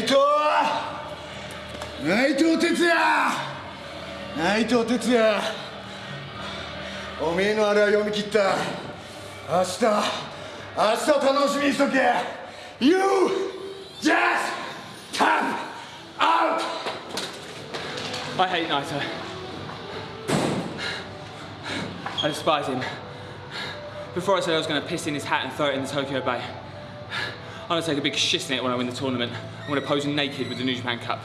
内藤内藤哲也内藤哲也おめえのあれは読み切った明日明日楽しみにしとけ You just tap out I hate Naito. I despise him. Before I said I was going to piss in his hat and throw it in the Tokyo Bay. I'm going to take a big shit in it when I win the tournament. I'm going to pose naked with the New Japan Cup.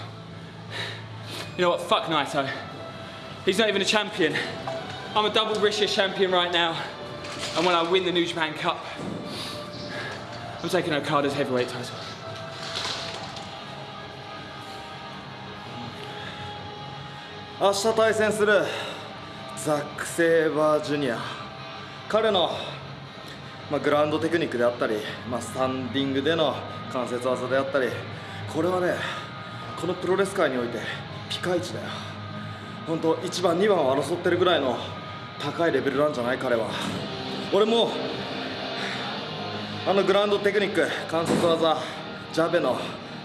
You know what? Fuck Naito. He's not even a champion. I'm a double Risha champion right now. And when I win the New Japan Cup, I'm taking Okada's heavyweight title. 明日対戦するザック・セイバージュニア彼の、 まあ、グラウンドテクニックであったり、まあ、スタンディングでの関節技であったりこれはねこのプロレス界においてピカイチだよ。本当1番2番を争ってるぐらいの高いレベルなんじゃない？彼は。俺もあのグラウンドテクニック関節技ジャベの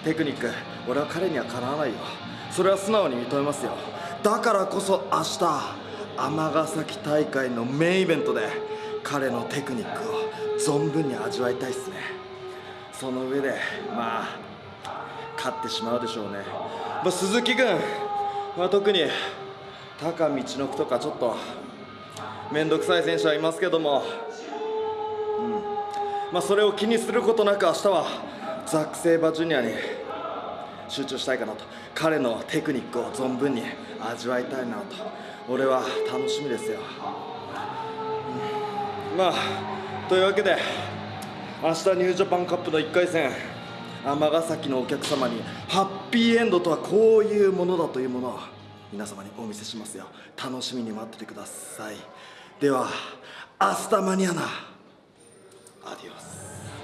テクニック俺は彼にはかなわないよ。それは素直に認めますよ。だからこそ明日尼崎大会のメインイベントで彼のテクニックを存分に味わいたいっすね。その上でまあ勝ってしまうでしょうね、まあ、鈴木君は特に高道のくとかちょっと面倒くさい選手はいますけども、うん。まあ、それを気にすることなく明日はザック・セイバージュニアに集中したいかなと。彼のテクニックを存分に味わいたいなと。俺は楽しみですよ、まあというわけで明日ニュージャパンカップの1回戦尼崎のお客様にハッピーエンドとはこういうものだというものを皆様にお見せしますよ。楽しみに待っててください。ではアスタマニアナアディオス。